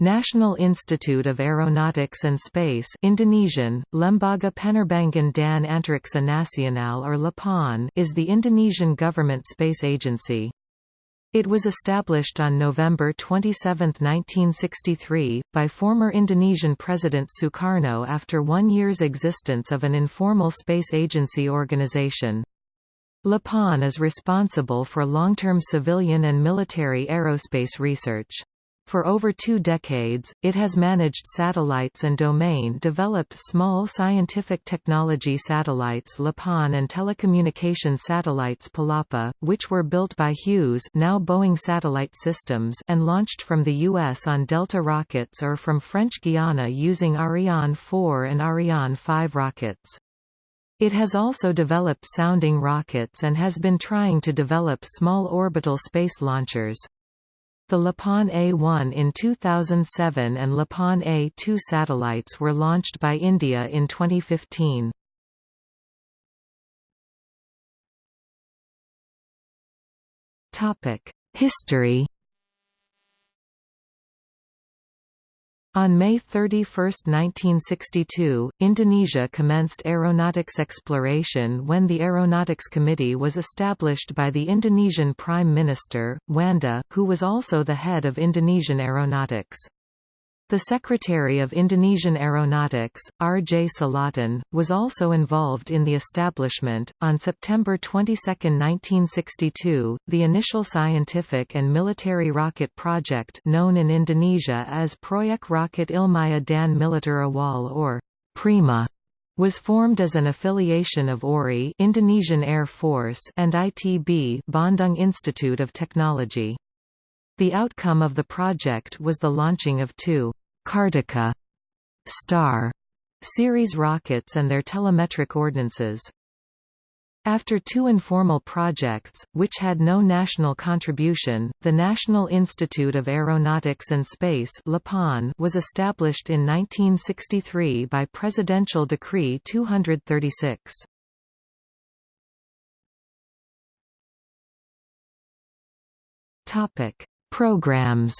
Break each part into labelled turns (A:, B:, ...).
A: National Institute of Aeronautics and Space Indonesian, Lembaga Penerbangan dan Antariksa Nasional or LAPAN is the Indonesian government space agency. It was established on November 27, 1963, by former Indonesian President Sukarno after one year's existence of an informal space agency organization. LAPAN is responsible for long-term civilian and military aerospace research. For over two decades, it has managed satellites and domain-developed small scientific technology satellites LAPAN and telecommunication satellites Palapa, which were built by Hughes now Boeing Satellite Systems and launched from the U.S. on Delta rockets or from French Guiana using Ariane 4 and Ariane 5 rockets. It has also developed sounding rockets and has been trying to develop small orbital space launchers. The LAPAN A1 in 2007 and LAPAN A2 satellites were launched by India in 2015. History On May 31, 1962, Indonesia commenced aeronautics exploration when the Aeronautics Committee was established by the Indonesian Prime Minister, Djuanda, who was also the head of Indonesian Aeronautics. The Secretary of Indonesian Aeronautics, R. J. Salatun, was also involved in the establishment. On September 22, 1962, the initial scientific and military rocket project known in Indonesia as Proyek Rocket Ilmiah dan Militer Awal or PRIMA was formed as an affiliation of AURI Indonesian Air Force and ITB Bandung Institute of Technology. The outcome of the project was the launching of two Kartika Star series rockets and their telemetric ordnances. After two informal projects, which had no national contribution, the National Institute of Aeronautics and Space was established in 1963 by Presidential Decree 236. Programs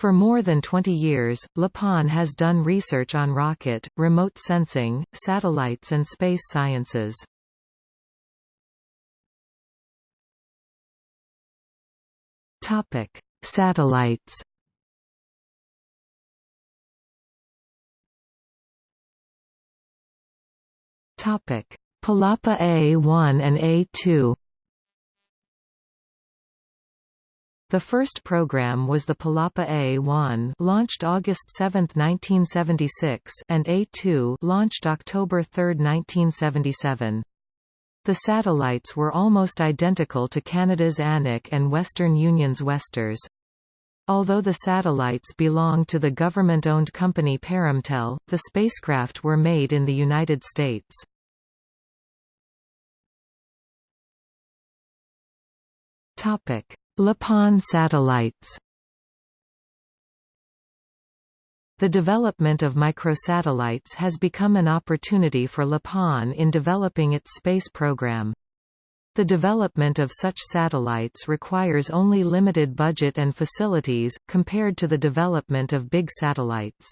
A: For more than 20 years, LAPAN has done research on rocket, remote sensing, satellites and space sciences. Topic: Satellites. Topic: Palapa A1 and A2. The first program was the Palapa A-1 launched August 7, 1976 and A-2 launched October 3, 1977. The satellites were almost identical to Canada's Anik and Western Union's Westars. Although the satellites belong to the government-owned company Perumtel, the spacecraft were made in the United States. Topic: LAPAN satellites The development of microsatellites has become an opportunity for LAPAN in developing its space program. The development of such satellites requires only limited budget and facilities, compared to the development of big satellites.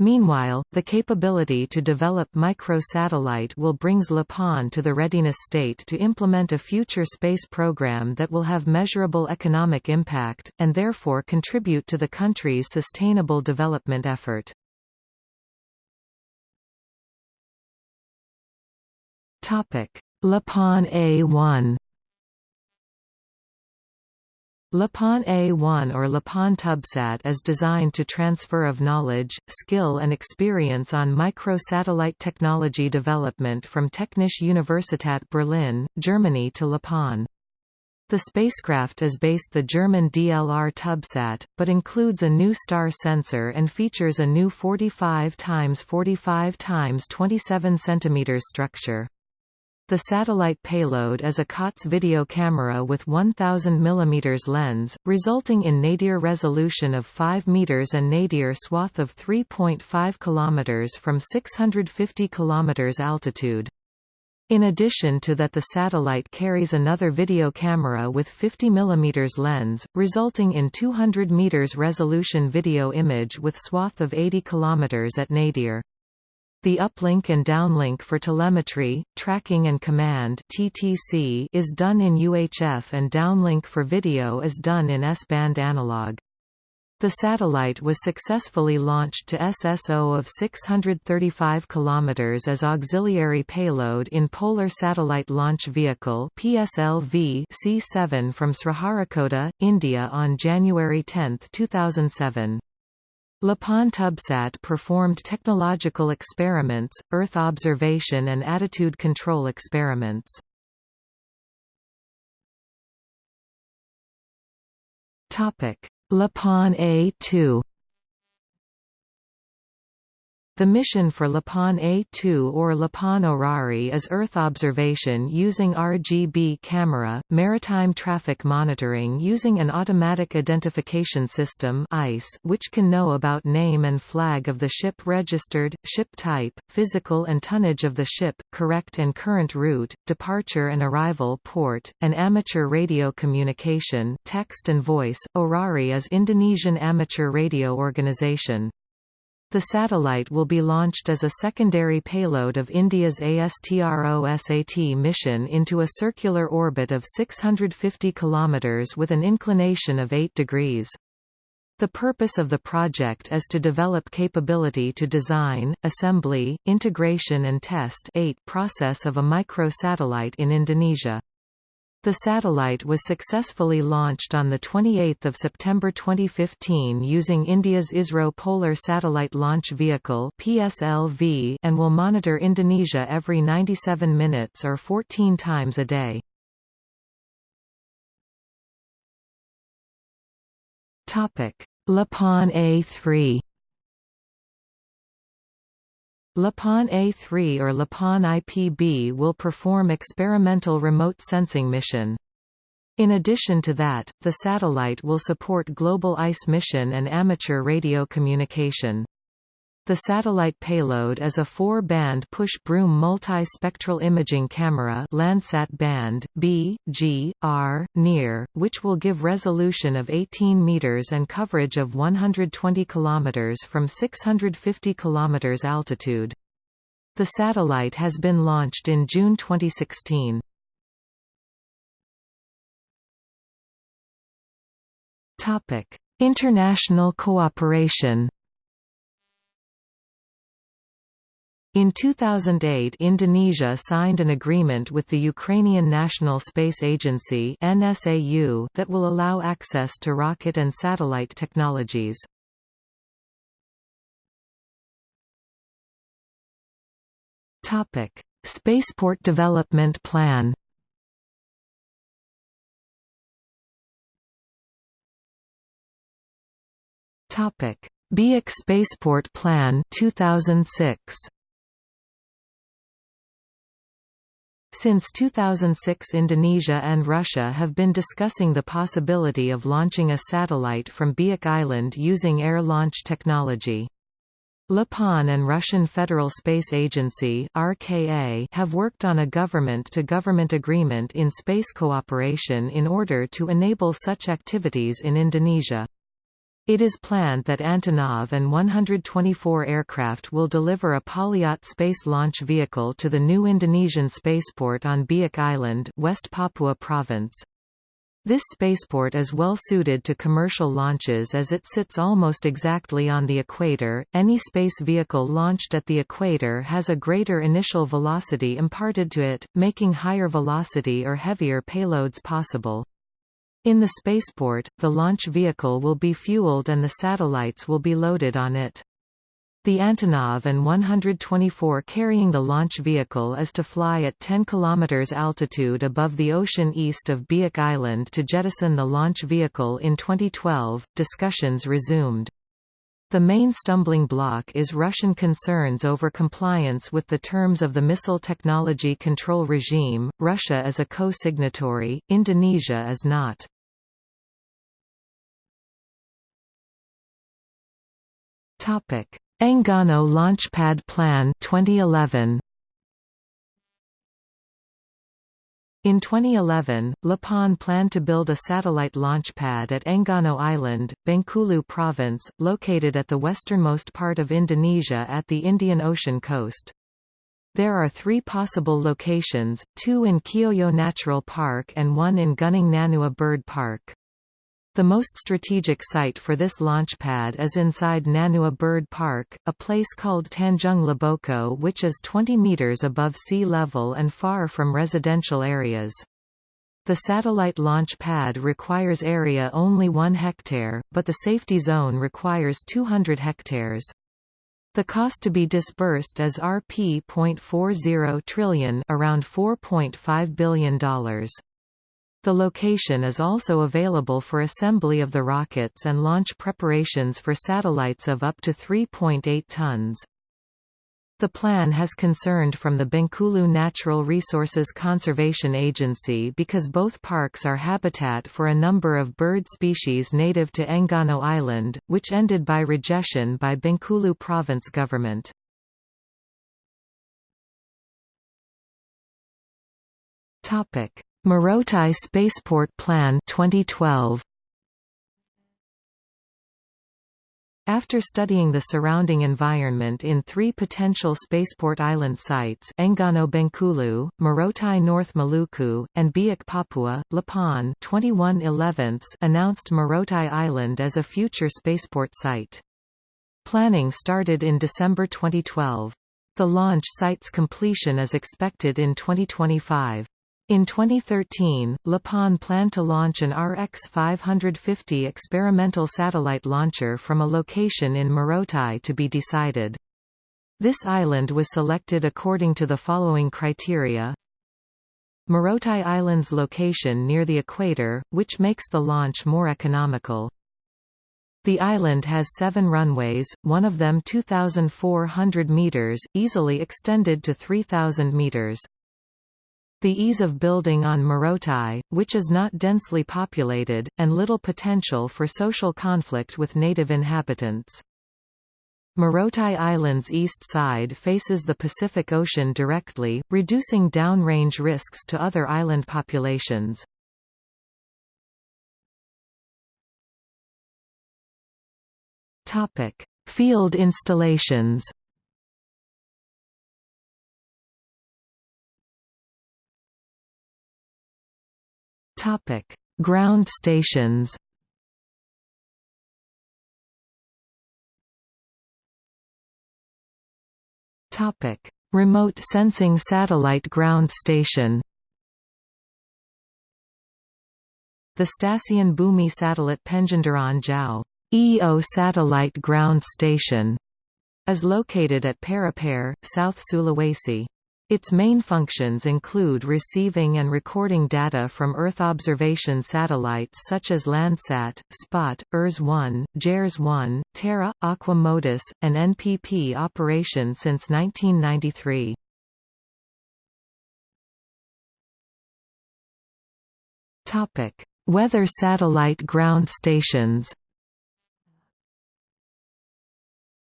A: Meanwhile, the capability to develop microsatellite will brings LAPAN to the readiness state to implement a future space program that will have measurable economic impact, and therefore contribute to the country's sustainable development effort. LAPAN A1 LAPAN A1 or LAPAN TubSat is designed to transfer of knowledge, skill and experience on microsatellite technology development from Technische Universität Berlin, Germany to LAPAN. The spacecraft is based the German DLR TubSat, but includes a new star sensor and features a new 45 x 45 x 27 cm structure. The satellite payload is a COTS video camera with 1000 mm lens, resulting in nadir resolution of 5 meters and nadir swath of 3.5 km from 650 km altitude. In addition to that the satellite carries another video camera with 50 mm lens, resulting in 200 m resolution video image with swath of 80 km at nadir. The uplink and downlink for telemetry, tracking and command (TTC) is done in UHF and downlink for video is done in S-band analog. The satellite was successfully launched to SSO of 635 km as auxiliary payload in Polar Satellite Launch Vehicle PSLV C7 from Sriharikota, India on January 10, 2007. Lapan TubSat performed technological experiments, Earth observation and attitude control experiments. Lapan A2 the mission for Lapan A2 or Lapan Orari is Earth observation using RGB camera, maritime traffic monitoring using an automatic identification system AIS which can know about name and flag of the ship registered, ship type, physical and tonnage of the ship, correct and current route, departure and arrival port, and amateur radio communication text and voice. Orari is Indonesian amateur radio organization. The satellite will be launched as a secondary payload of India's ASTRO-SAT mission into a circular orbit of 650 km with an inclination of 8 degrees. The purpose of the project is to develop capability to design, assembly, integration and test 8 process of a microsatellite in Indonesia. The satellite was successfully launched on 28 September 2015 using India's ISRO Polar Satellite Launch Vehicle PSLV and will monitor Indonesia every 97 minutes or 14 times a day. Lapan A3 Lapan A3 or LAPAN IPB will perform experimental remote sensing mission. In addition to that, the satellite will support global AIS mission and amateur radio communication. The satellite payload is a four-band push-broom multi-spectral imaging camera Landsat band, B, G, R, near, which will give resolution of 18 meters and coverage of 120 kilometers from 650 kilometers altitude. The satellite has been launched in June 2016. Topic: International cooperation In 2008 Indonesia signed an agreement with the Ukrainian National Space Agency NSAU that will allow access to rocket and satellite technologies. Spaceport Development Plan Biak Spaceport Plan 2006 Since 2006 Indonesia and Russia have been discussing the possibility of launching a satellite from Biak Island using air launch technology. Lapan and Russian Federal Space Agency RKA have worked on a government-to-government -government agreement in space cooperation in order to enable such activities in Indonesia. It is planned that Antonov An 124 aircraft will deliver a Polyot space launch vehicle to the new Indonesian spaceport on Biak Island, West Papua Province. This spaceport is well suited to commercial launches as it sits almost exactly on the equator. Any space vehicle launched at the equator has a greater initial velocity imparted to it, making higher velocity or heavier payloads possible. In the spaceport, the launch vehicle will be fueled and the satellites will be loaded on it. The Antonov An 124 carrying the launch vehicle is to fly at 10 km altitude above the ocean east of Biak Island to jettison the launch vehicle in 2012. Discussions resumed. The main stumbling block is Russian concerns over compliance with the terms of the Missile Technology Control Regime. Russia is a co-signatory, Indonesia is not. Topic: Enggano Launchpad Plan 2011. In 2011, LAPAN planned to build a satellite launch pad at Enggano Island, Bengkulu Province, located at the westernmost part of Indonesia at the Indian Ocean coast. There are three possible locations, two in Kioyo Natural Park and one in Gunung Nanua Bird Park. The most strategic site for this launch pad is inside Nanua Bird Park, a place called Tanjung Leboko which is 20 meters above sea level and far from residential areas. The satellite launch pad requires area only 1 hectare, but the safety zone requires 200 hectares. The cost to be disbursed is Rp.40 trillion around $4.5 billion. The location is also available for assembly of the rockets and launch preparations for satellites of up to 3.8 tons. The plan has concerned from the Bengkulu Natural Resources Conservation Agency because both parks are habitat for a number of bird species native to Enggano Island, which ended by rejection by Bengkulu province government. Morotai Spaceport Plan 2012 After studying the surrounding environment in three potential spaceport island sites Enggano Bengkulu, Morotai North Maluku, and Biak Papua, Lapan 21 announced Morotai Island as a future spaceport site. Planning started in December 2012. The launch site's completion is expected in 2025. In 2013, LAPAN planned to launch an RX-550 experimental satellite launcher from a location in Morotai to be decided. This island was selected according to the following criteria. Morotai Island's location near the equator, which makes the launch more economical. The island has seven runways, one of them 2,400 meters, easily extended to 3,000 meters. The ease of building on Morotai, which is not densely populated, and little potential for social conflict with native inhabitants. Morotai Island's east side faces the Pacific Ocean directly, reducing downrange risks to other island populations. Field installations Topic: Ground stations. Topic: Remote sensing satellite ground station. The Stasiun Bumi Satellite Penginderaan Jauh EO satellite ground station is located at Parepare, South Sulawesi. Its main functions include receiving and recording data from Earth observation satellites such as Landsat, SPOT, ERS-1, JERS-1, Terra, Aqua MODIS, and NPP operation since 1993. Weather satellite ground stations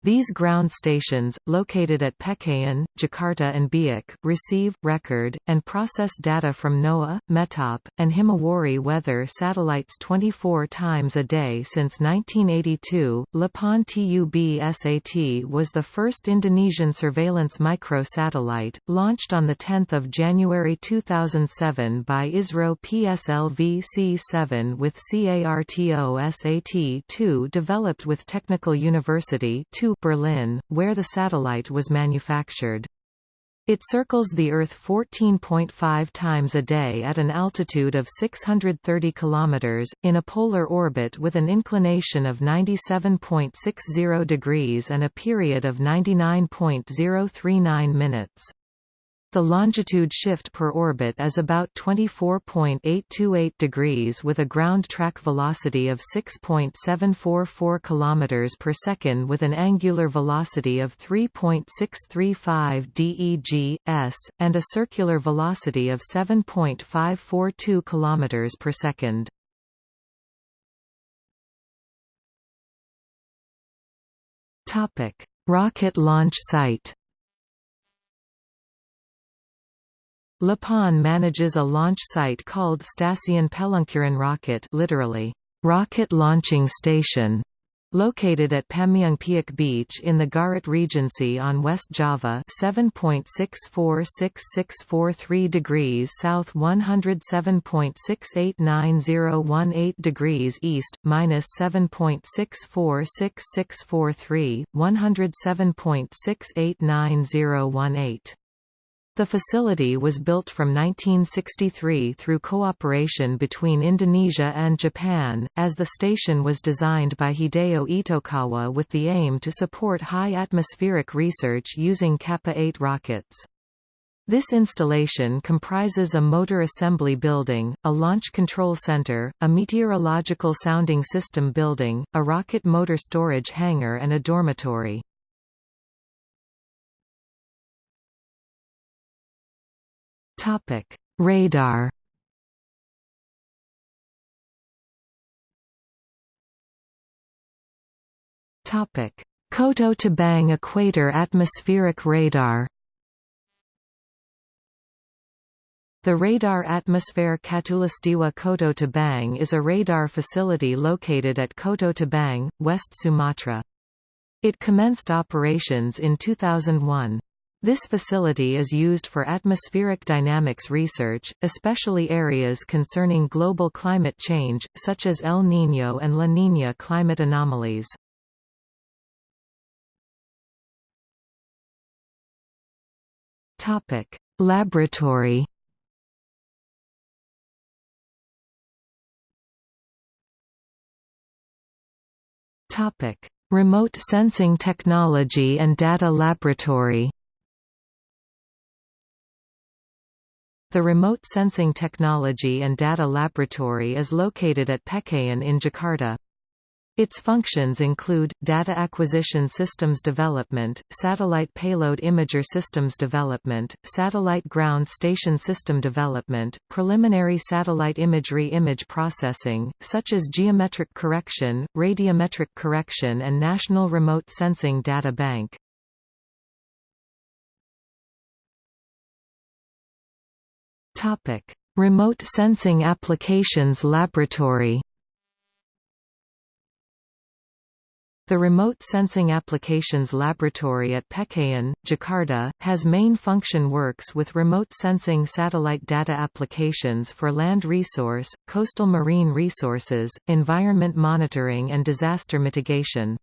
A: These ground stations, located at Pekayon, Jakarta and Biak, receive, record, and process data from NOAA, METOP, and Himawari weather satellites 24 times a day since 1982. Lapan TUB-SAT was the first Indonesian surveillance microsatellite, launched on 10 January 2007 by ISRO PSLV C7 with CARTO-SAT-2 developed with Technical University 2 Berlin, where the satellite was manufactured. It circles the Earth 14.5 times a day at an altitude of 630 km, in a polar orbit with an inclination of 97.60 degrees and a period of 99.039 minutes. The longitude shift per orbit is about 24.828 degrees with a ground track velocity of 6.744 km per second with an angular velocity of 3.635 DEG s and a circular velocity of 7.542 km per second. Rocket launch site LAPAN manages a launch site called Stasiun Peluncuran Rocket literally, rocket launching station, Located at Pameungpeuk Beach in the Garut Regency on West Java 7.646643 degrees south 107.689018 degrees east, minus 7.646643, 107.689018 the facility was built from 1963 through cooperation between Indonesia and Japan, as the station was designed by Hideo Itokawa with the aim to support high atmospheric research using Kappa-8 rockets. This installation comprises a motor assembly building, a launch control center, a meteorological sounding system building, a rocket motor storage hangar and a dormitory. Topic: Radar. Topic: Koto Tabang Equator Atmospheric Radar. The Radar Atmosphere Katulistiwa Koto Tabang is a radar facility located at Koto Tabang, West Sumatra. It commenced operations in 2001. This facility is used for atmospheric dynamics research, especially areas concerning global climate change, such as El Niño and La Niña climate anomalies. Topic: Laboratory Topic: Remote sensing technology and data laboratory The Remote Sensing Technology and Data Laboratory is located at Pekayon in Jakarta. Its functions include, data acquisition systems development, satellite payload imager systems development, satellite ground station system development, preliminary satellite imagery image processing, such as geometric correction, radiometric correction and National Remote Sensing Data Bank.
B: Topic: Remote Sensing Applications Laboratory.
A: The Remote Sensing Applications Laboratory at Pekayon, Jakarta, has main function works with remote sensing satellite data applications for land resource, coastal marine resources, environment monitoring and disaster mitigation.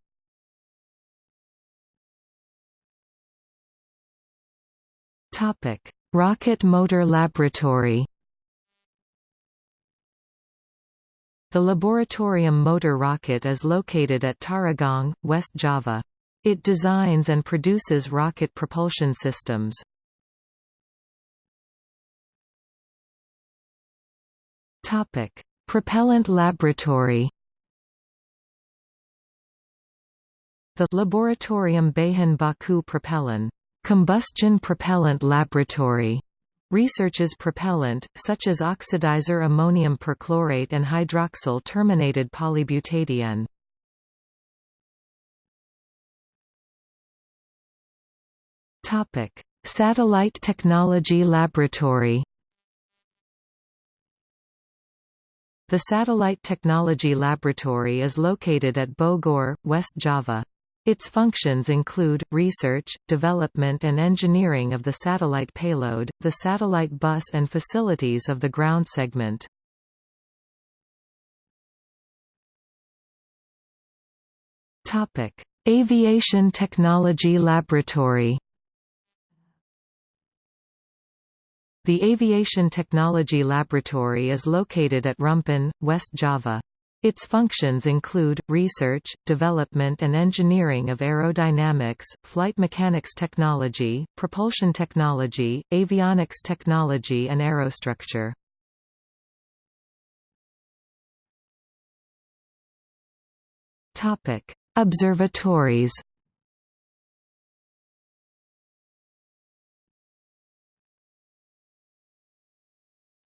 B: Topic: Rocket Motor Laboratory
A: The Laboratorium Motor Rocket is located at Tarogong, West Java. It designs and produces rocket propulsion systems.
B: Topic: Propellant Laboratory
A: The Laboratorium Bahan Baku Propellant
B: Combustion Propellant Laboratory
A: researches propellant, such as oxidizer ammonium perchlorate and hydroxyl terminated polybutadiene.
B: Satellite Technology Laboratory
A: The Satellite Technology Laboratory is located at Bogor, West Java. Its functions include, research, development and engineering of the satellite payload, the satellite bus and facilities of the ground segment.
B: Aviation Technology Laboratory
A: The Aviation Technology Laboratory is located at Rumpin, West Java. Its functions include, research, development and engineering of aerodynamics, flight mechanics technology, propulsion technology, avionics technology and aerostructure.
B: Observatories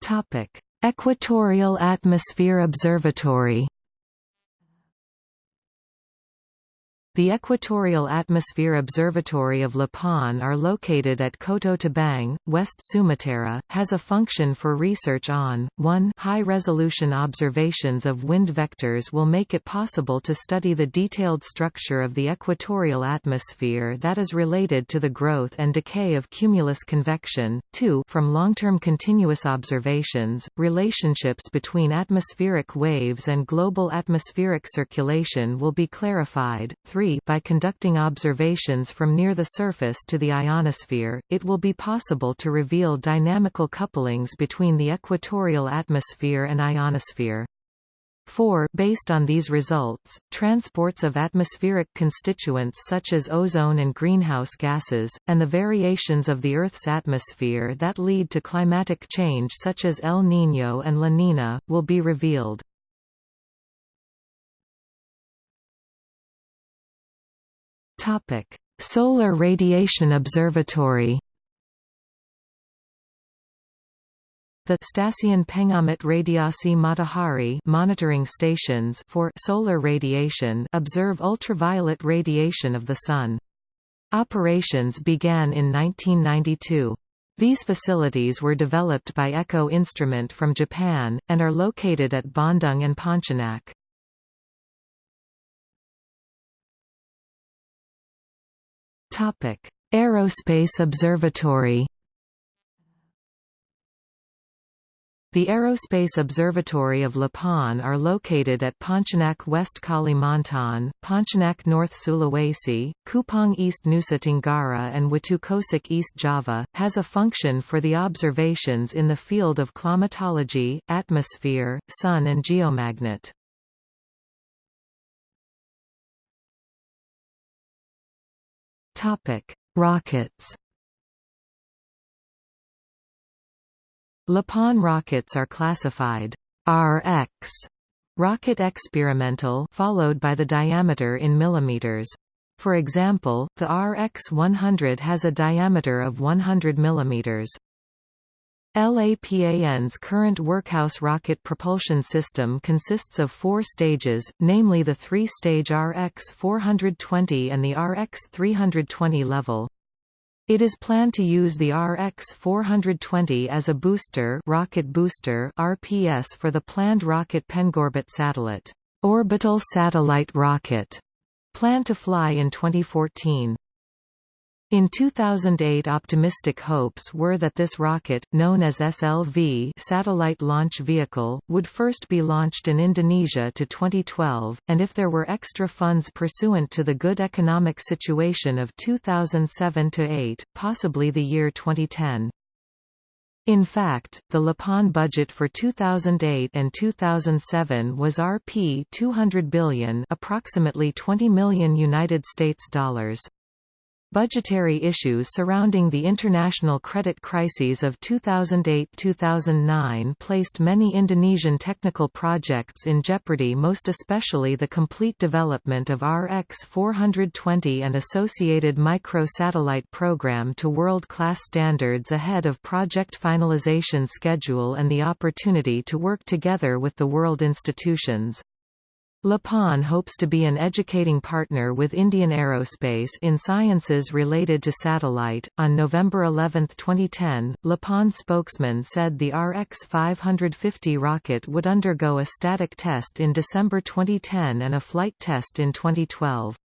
A: Topic:
B: Equatorial Atmosphere Observatory
A: The Equatorial Atmosphere Observatory of Lapan are located at Koto Tabang, West Sumatra, has a function for research on, 1 high-resolution observations of wind vectors will make it possible to study the detailed structure of the equatorial atmosphere that is related to the growth and decay of cumulus convection, 2 from long-term continuous observations, relationships between atmospheric waves and global atmospheric circulation will be clarified, 3 by conducting observations from near the surface to the ionosphere, it will be possible to reveal dynamical couplings between the equatorial atmosphere and ionosphere. 4 Based on these results, transports of atmospheric constituents such as ozone and greenhouse gases, and the variations of the Earth's atmosphere that lead to climatic change such as El Niño and La Niña, will be revealed.
B: Topic: Solar Radiation Observatory.
A: The Stasiun Pengamat Radiasi Matahari monitoring stations for solar radiation observe ultraviolet radiation of the Sun. Operations began in 1992. These facilities were developed by EKO Instrument from Japan, and are located at Bandung and Pontianak.
B: Topic: Aerospace Observatory.
A: The Aerospace Observatory of Lapan are located at Pontianak West Kalimantan, Pontianak North Sulawesi, Kupang East Nusa Tenggara and Watukosek East Java, has a function for the observations in the field of climatology, atmosphere, sun and geomagnet.
B: Topic: Rockets.
A: Lapan rockets are classified RX rocket experimental followed by the diameter in millimeters. For example, the RX-100 has a diameter of 100 millimeters. LAPAN's current workhouse rocket propulsion system consists of four stages, namely the three-stage RX-420 and the RX-320 level. It is planned to use the RX-420 as a booster rocket booster RPS for the planned rocket Pengorbit satellite, orbital satellite rocket, planned to fly in 2014. In 2008 optimistic hopes were that this rocket, known as SLV Satellite Launch Vehicle, would first be launched in Indonesia to 2012, and if there were extra funds pursuant to the good economic situation of 2007–8, possibly the year 2010. In fact, the Lapan budget for 2008 and 2007 was Rp 200 billion, approximately 20 million United States dollars. Budgetary issues surrounding the international credit crises of 2008–2009 placed many Indonesian technical projects in jeopardy most especially the complete development of RX-420 and associated micro-satellite program to world-class standards ahead of project finalization schedule and the opportunity to work together with the world institutions. Lapan hopes to be an educating partner with Indian Aerospace in sciences related to satellite. On November 11, 2010, Lapan spokesman said the RX 550 rocket would undergo a static test in December 2010 and a flight test in 2012.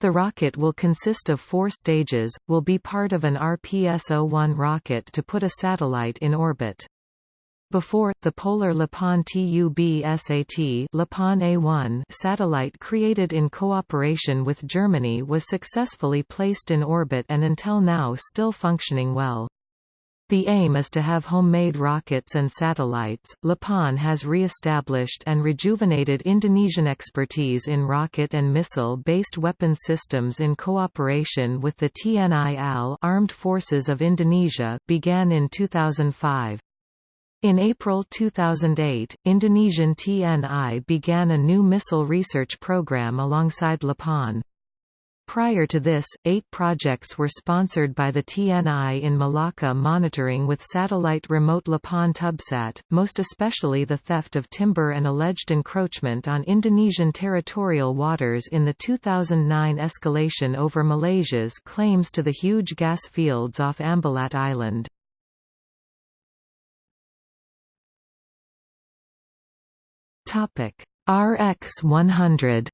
A: The rocket will consist of four stages, will be part of an RPS-01 rocket to put a satellite in orbit. Before, the Polar Lapan TUB-SAT Lapan A1 satellite created in cooperation with Germany was successfully placed in orbit and until now still functioning well. The aim is to have homemade rockets and satellites. Lapan has re-established and rejuvenated Indonesian expertise in rocket and missile-based weapon systems in cooperation with the TNI AL Armed Forces of Indonesia began in 2005. In April 2008, Indonesian TNI began a new missile research program alongside Lapan. Prior to this, eight projects were sponsored by the TNI in Malacca monitoring with satellite remote Lapan Tubsat, most especially the theft of timber and alleged encroachment on Indonesian territorial waters in the 2009 escalation over Malaysia's claims to the huge gas fields off Ambalat Island. RX 100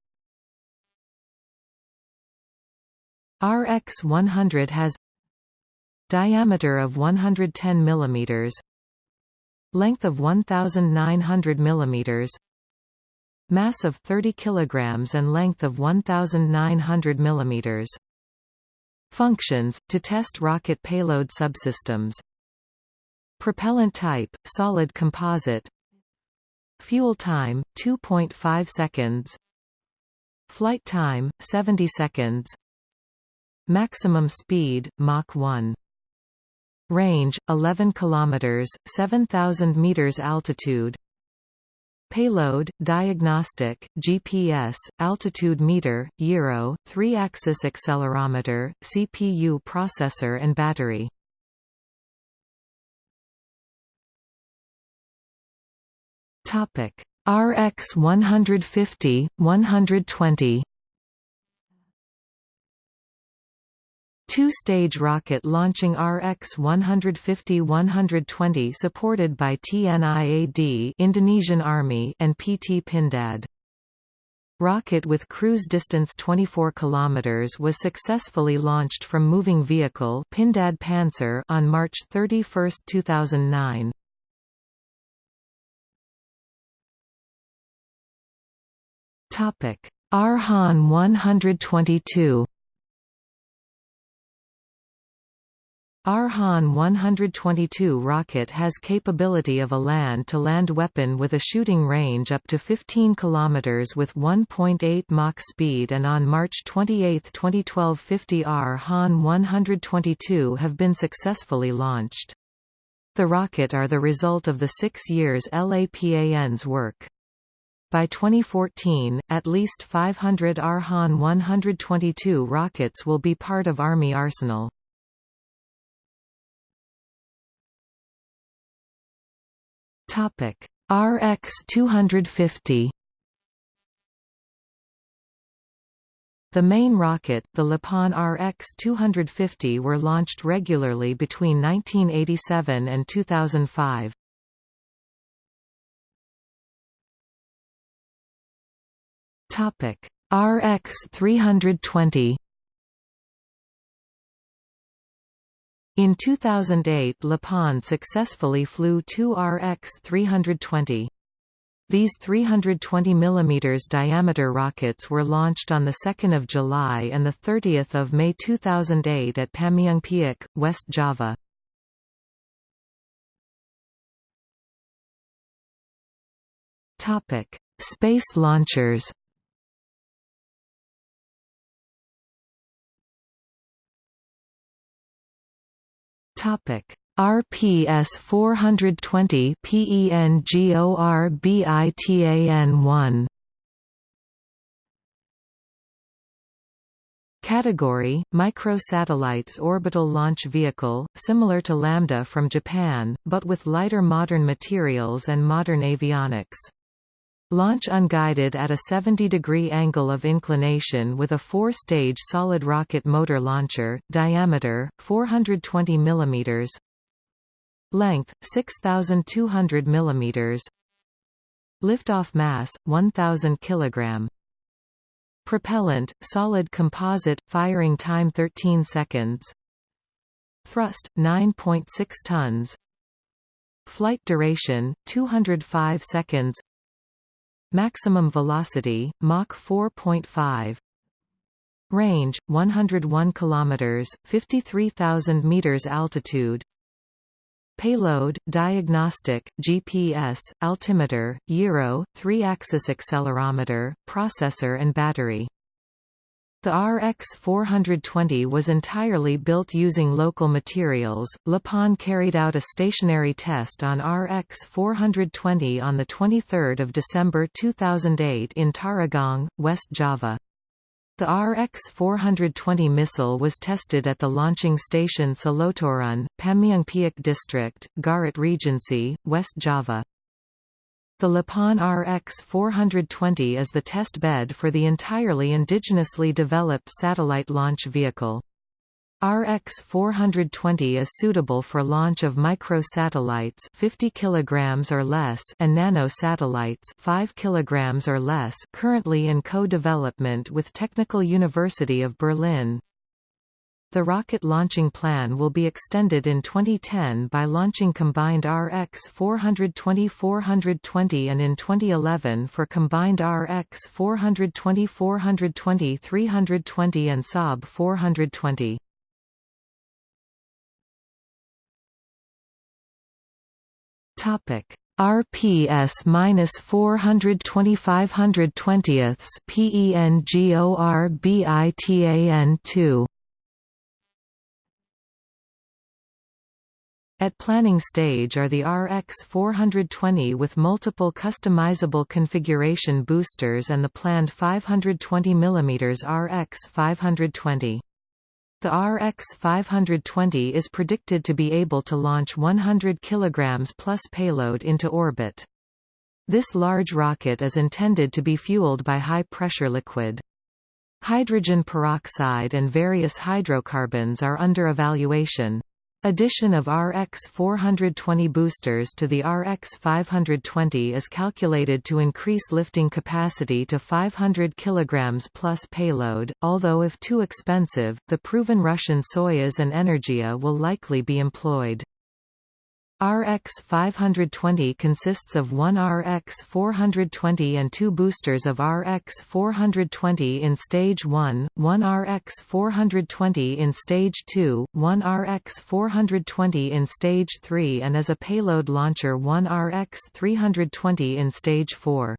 A: RX 100 has diameter of 110 mm length of 1900 mm mass of 30 kg and length of 1900 mm functions to test rocket payload subsystems. Propellant type solid composite fuel time 2.5 seconds flight time 70 seconds Maximum speed, Mach 1. Range 11 kilometers, 7000 meters altitude. Payload, diagnostic, GPS, altitude meter, gyro, 3-axis accelerometer, CPU processor and battery. Topic: RX 150, 120. Two-stage rocket launching RX-150-120 supported by TNIAD Indonesian Army and PT Pindad. Rocket with cruise distance 24 km was successfully launched from moving vehicle Pindad Panzer on March 31, 2009. R-Han 122 R-Han 122 rocket has capability of a land-to-land -land weapon with a shooting range up to 15 km with 1.8 Mach speed and on March 28, 2012 50 R-Han 122 have been successfully launched. The rocket are the result of the six years LAPAN's work. By 2014, at least 500 R-Han 122 rockets will be part of Army arsenal.
B: Topic RX 250
A: The main rocket, the Lapan RX-250 were launched regularly between 1987 and 2005.
B: RX-320
A: In 2008 Lapan successfully flew two RX-320. These 320 mm diameter rockets were launched on 2 July and 30 May 2008 at Pameungpeuk, West Java.
B: Space launchers
A: Topic RPS 420 PENGORBITAN 1 Category – Microsatellites orbital launch vehicle, similar to Lambda from Japan, but with lighter modern materials and modern avionics. Launch unguided at a 70-degree angle of inclination with a four-stage solid rocket motor launcher, diameter, 420 mm Length, 6,200 mm Liftoff mass, 1,000 kg Propellant, solid composite, firing time 13 seconds. Thrust, 9.6 tons. Flight duration, 205 seconds Maximum velocity, Mach 4.5 Range, 101 km 53,000 meters altitude. Payload, diagnostic, GPS, altimeter, gyro, 3-axis accelerometer, processor and battery the RX-420 was entirely built using local materials. Lapan carried out a stationary test on RX-420 on the 23rd of December 2008 in Tarogong, West Java. The RX-420 missile was tested at the launching station Soloturun, Pameungpeuk District, Garut Regency, West Java. The Lapan RX-420 is the test bed for the entirely indigenously developed satellite launch vehicle. RX-420 is suitable for launch of micro-satellites 50 kg or less and nano-satellites 5 kg or less currently in co-development with Technical University of Berlin. The rocket launching plan will be extended in 2010 by launching combined RX-420-420 and in 2011 for combined RX-420-420-320 and Saab 420. Topic RPS minus 425 hundredtwentieths PENGORBITAN two At planning stage are the RX 420 with multiple customizable configuration boosters and the planned 520 mm RX 520. The RX-520 is predicted to be able to launch 100 kg plus payload into orbit. This large rocket is intended to be fueled by high-pressure liquid. Hydrogen peroxide and various hydrocarbons are under evaluation. Addition of RX 420 boosters to the RX 520 is calculated to increase lifting capacity to 500 kg plus payload, although if too expensive, the proven Russian Soyuz and Energia will likely be employed. RX 520 consists of one RX 420 and two boosters of RX 420 in Stage 1, one RX 420 in Stage 2, one RX 420 in Stage 3 and as a payload launcher one RX 320 in Stage 4.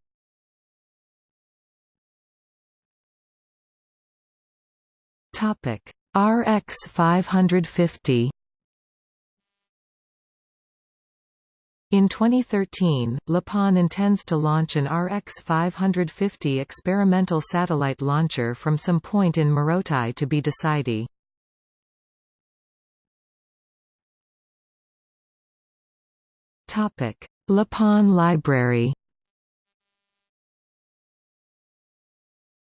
A: RX 550 In 2013, LAPAN intends to launch an RX-550 experimental satellite launcher from some point in Morotai to be decided. LAPAN Library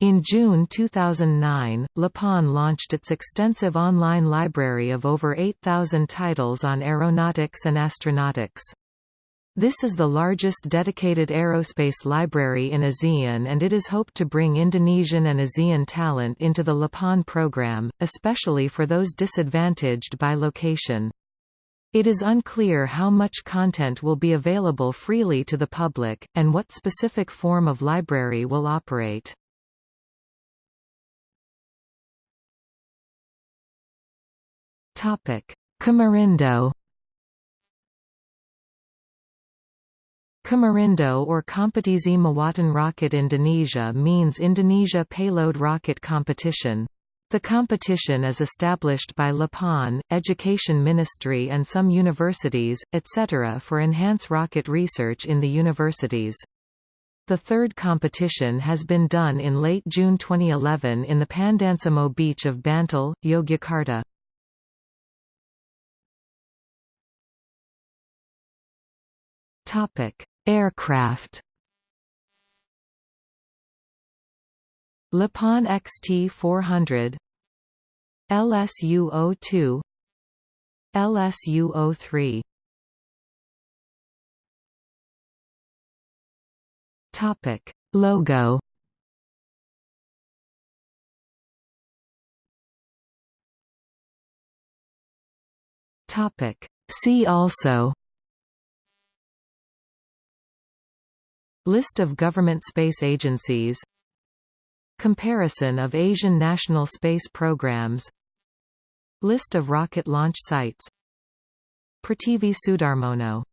A: In June 2009, LAPAN launched its extensive online library of over 8,000 titles on aeronautics and astronautics. This is the largest dedicated aerospace library in ASEAN and it is hoped to bring Indonesian and ASEAN talent into the LAPAN program, especially for those disadvantaged by location. It is unclear how much content will be available freely to the public, and what specific form of library will operate. Komurindo Komurindo or Kompetisi Muatan Rocket Indonesia means Indonesia Payload Rocket Competition. The competition is established by LAPAN, Education Ministry and some universities, etc. for enhance rocket research in the universities. The third competition has been done in late June 2011 in the Pandansimo beach of Bantul, Yogyakarta. Topic: Aircraft. LAPAN XT400 LSU-02 LSU-03 Topic. Logo. Topic. See also List of government space agencies. Comparison of Asian national space programs. List of rocket launch sites. Pratiwi Sudarmono